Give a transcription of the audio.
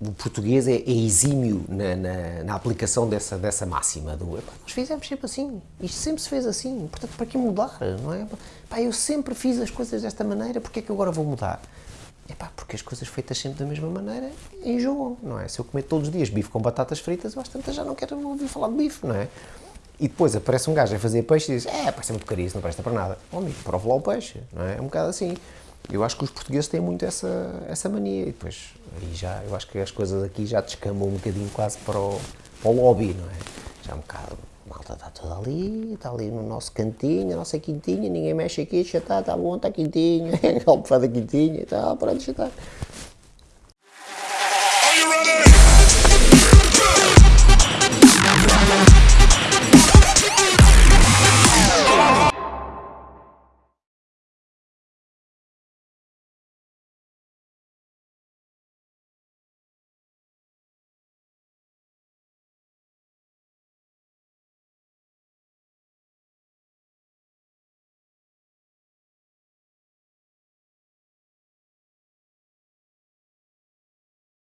o português é, é exímio na, na, na, aplicação dessa, dessa máxima do nós fizemos sempre assim, isto sempre se fez assim, portanto para que mudar, não é? Eu sempre fiz as coisas desta maneira, porque é que agora vou mudar? É porque as coisas feitas sempre da mesma maneira enjoam, não é? Se eu comer todos os dias bife com batatas fritas, eu às tantas já não quero ouvir falar de bife, não é? E depois aparece um gajo a fazer peixe e diz, é, parece muito caríssimo, não presta para nada. Oh, amigo, prova lá o peixe, não é? É um bocado assim. Eu acho que os portugueses têm muito essa, essa mania e depois aí já, eu acho que as coisas aqui já descambam um bocadinho quase para o, para o lobby, não é? Já um bocado, malta está toda ali, está ali no nosso cantinho, a nossa quintinha, ninguém mexe aqui, já está, está bom, está quintinha, almofada quintinha e tal, pronto, já está.